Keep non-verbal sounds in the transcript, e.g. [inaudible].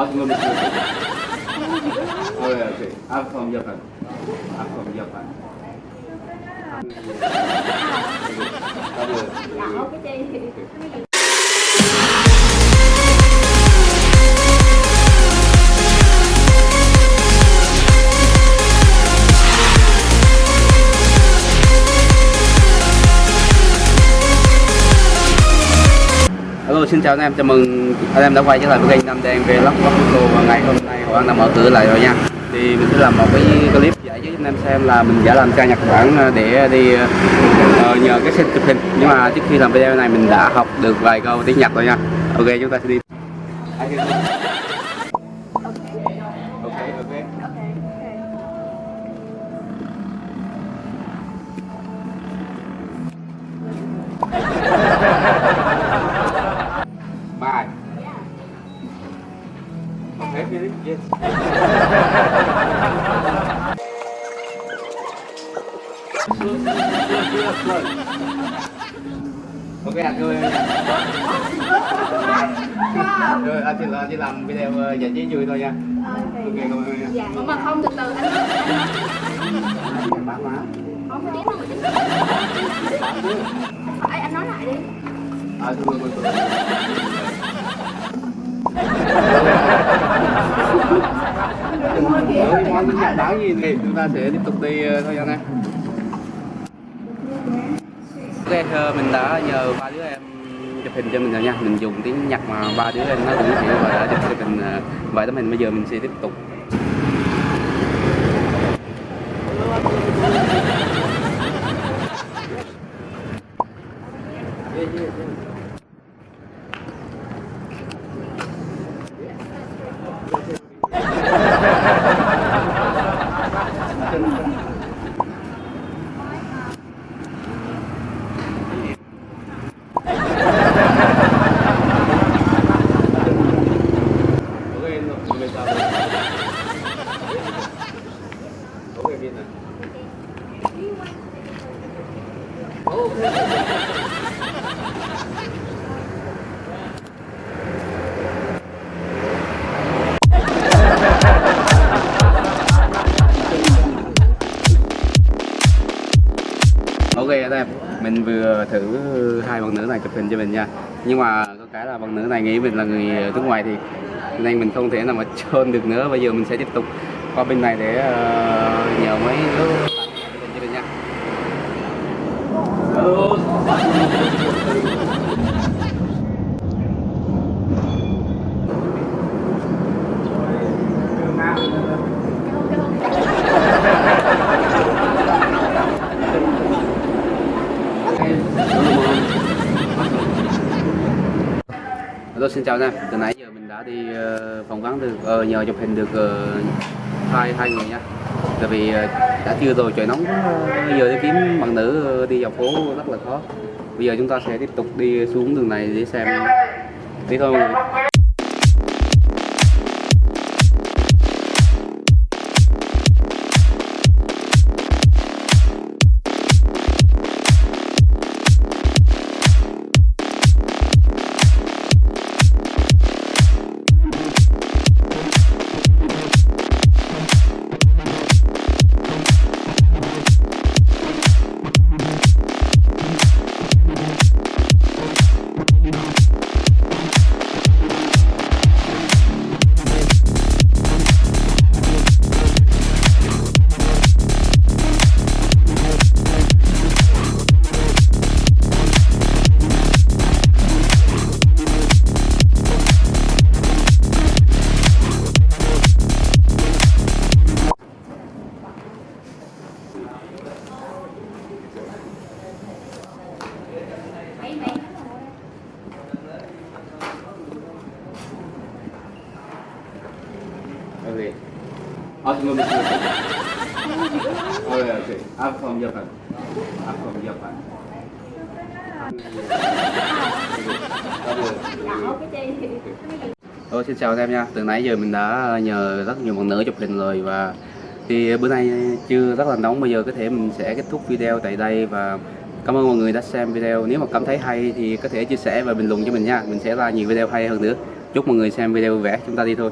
Oh, yeah, okay. I'm from Japan. I'm from Japan. Hello. Xin chào anh em, chào mừng anh em đã quay trở lại với kênh Nam Đen về Vlog Vlog cô và ngày hôm nay Hoàng đã mở cửa lại rồi nha. Thì mình sẽ làm một cái clip giải cho anh em xem là mình đã làm ca Nhật Bản để đi uh, nhờ cái xe chụp hình. Nhưng mà trước khi làm video này mình đã học được vài câu tiếng Nhật rồi nha. Ok chúng ta sẽ đi. Ok ok. Bye. Philip, yes. Ok anh ơi. Rồi anh chỉ, là, chỉ làm video ờ, giải trí vui thôi nha. Ok cảm ơn nha. Dạ. Mà không từ từ anh. Không tiếng Ê, anh nói lại đi. À thưa mời [laughs] tôi món tiếng Nhật gì thì chúng ta sẽ tiếp tục đi thôi anh em Ok, mình đã nhờ ba đứa em chụp hình cho mình rồi nha. Mình dùng tiếng Nhật mà ba đứa em nó cũng hiểu và đã chụp cho mình ờ, vài tấm hình Bây giờ mình sẽ tiếp tục. Ok, rồi, bây giờ Ok, biết rồi Ok anh em, mình vừa thử hai bạn nữ này chụp hình cho mình nha. Nhưng mà có cái là bạn nữ này nghĩ mình là người nước ngoài thì nên mình không thể nào mà trôn được nữa. Bây giờ mình sẽ tiếp tục qua bên này để uh, nhờ mấy đứa bạn chụp hình cho mình nha Hello xin chào anh em, từ nãy giờ mình đã đi ờ, phỏng vấn được, uh, nhờ chụp hình được uh, hai hai người nha. Tại vì uh, đã trưa rồi trời nóng bây giờ đi kiếm bạn nữ đi dọc phố rất là khó. Bây giờ chúng ta sẽ tiếp tục đi xuống đường này để xem. Đi thôi. mọi người Okay. Ah, semua betul. Oh yeah, okay. I'm from Japan. I'm from Japan. Đỏ xin chào anh em nha. Từ nãy giờ mình đã nhờ rất nhiều bạn nữ chụp hình rồi và thì bữa nay chưa rất là nóng bây giờ có thể mình sẽ kết thúc video tại đây và cảm ơn mọi người đã xem video nếu mà cảm thấy hay thì có thể chia sẻ và bình luận cho mình nha mình sẽ ra nhiều video hay hơn nữa chúc mọi người xem video vui vẻ chúng ta đi thôi